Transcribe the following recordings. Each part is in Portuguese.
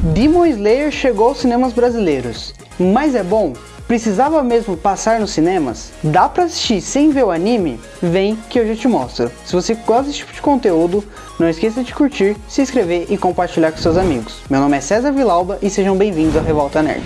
Demon Slayer chegou aos cinemas brasileiros, mas é bom? Precisava mesmo passar nos cinemas? Dá pra assistir sem ver o anime? Vem que eu já te mostro. Se você gosta desse tipo de conteúdo, não esqueça de curtir, se inscrever e compartilhar com seus amigos. Meu nome é César Vilauba e sejam bem-vindos ao Revolta Nerd.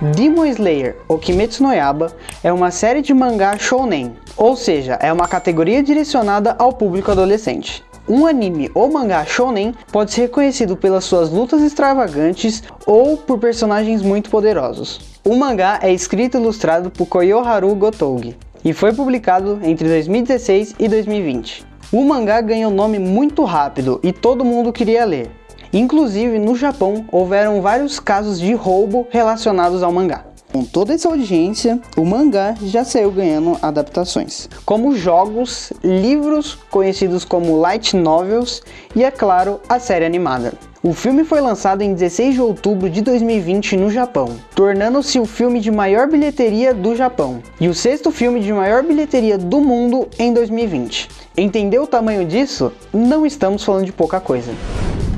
Demon Slayer, ou Kimetsu no Yaba, é uma série de mangá shounen, ou seja, é uma categoria direcionada ao público adolescente. Um anime ou mangá shonen pode ser reconhecido pelas suas lutas extravagantes ou por personagens muito poderosos. O mangá é escrito e ilustrado por Koyoharu Gotougi e foi publicado entre 2016 e 2020. O mangá ganhou nome muito rápido e todo mundo queria ler. Inclusive, no Japão, houveram vários casos de roubo relacionados ao mangá. Com toda essa audiência, o mangá já saiu ganhando adaptações, como jogos, livros conhecidos como light novels e, é claro, a série animada. O filme foi lançado em 16 de outubro de 2020 no Japão, tornando-se o filme de maior bilheteria do Japão e o sexto filme de maior bilheteria do mundo em 2020. Entendeu o tamanho disso? Não estamos falando de pouca coisa.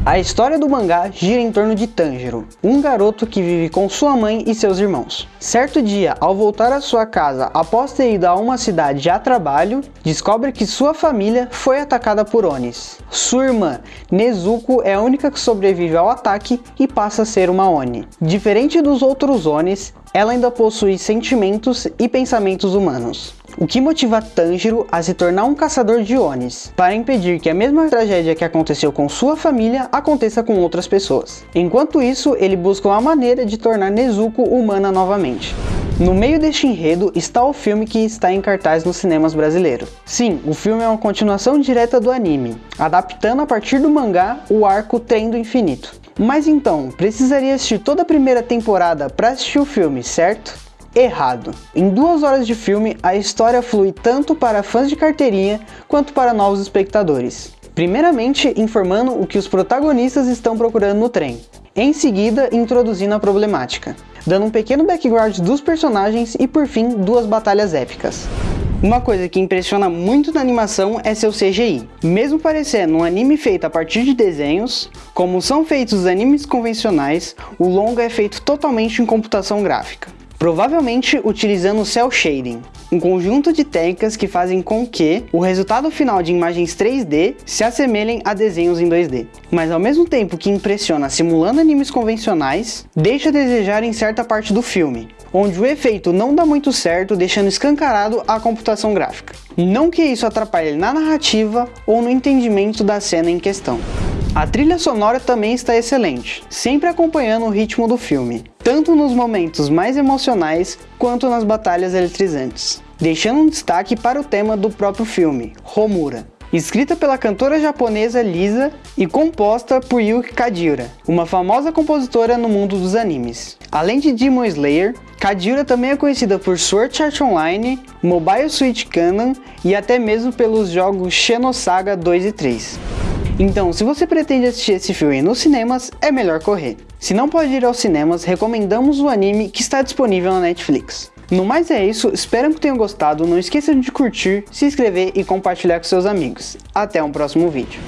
A história do mangá gira em torno de Tanjiro, um garoto que vive com sua mãe e seus irmãos. Certo dia, ao voltar à sua casa após ter ido a uma cidade a trabalho, descobre que sua família foi atacada por Onis. Sua irmã, Nezuko, é a única que sobrevive ao ataque e passa a ser uma Oni. Diferente dos outros Onis, ela ainda possui sentimentos e pensamentos humanos. O que motiva Tanjiro a se tornar um caçador de Onis, para impedir que a mesma tragédia que aconteceu com sua família aconteça com outras pessoas. Enquanto isso, ele busca uma maneira de tornar Nezuko humana novamente. No meio deste enredo está o filme que está em cartaz nos cinemas brasileiros. Sim, o filme é uma continuação direta do anime, adaptando a partir do mangá o arco Trem do Infinito. Mas então, precisaria assistir toda a primeira temporada para assistir o filme, certo? Errado. Em duas horas de filme, a história flui tanto para fãs de carteirinha quanto para novos espectadores. Primeiramente, informando o que os protagonistas estão procurando no trem. Em seguida, introduzindo a problemática, dando um pequeno background dos personagens e, por fim, duas batalhas épicas. Uma coisa que impressiona muito na animação é seu CGI. Mesmo parecendo um anime feito a partir de desenhos, como são feitos os animes convencionais, o longa é feito totalmente em computação gráfica provavelmente utilizando Cell Shading, um conjunto de técnicas que fazem com que o resultado final de imagens 3D se assemelhem a desenhos em 2D. Mas ao mesmo tempo que impressiona simulando animes convencionais, deixa a desejar em certa parte do filme, onde o efeito não dá muito certo, deixando escancarado a computação gráfica. Não que isso atrapalhe na narrativa ou no entendimento da cena em questão. A trilha sonora também está excelente, sempre acompanhando o ritmo do filme, tanto nos momentos mais emocionais quanto nas batalhas eletrizantes, deixando um destaque para o tema do próprio filme, Homura. Escrita pela cantora japonesa Lisa e composta por Yuki Kadira, uma famosa compositora no mundo dos animes. Além de Demon Slayer, Kadira também é conhecida por Sword Art Online, Mobile Suit Canon e até mesmo pelos jogos Xenosaga 2 e 3. Então, se você pretende assistir esse filme nos cinemas, é melhor correr. Se não pode ir aos cinemas, recomendamos o anime que está disponível na Netflix. No mais é isso, espero que tenham gostado, não esqueçam de curtir, se inscrever e compartilhar com seus amigos. Até um próximo vídeo.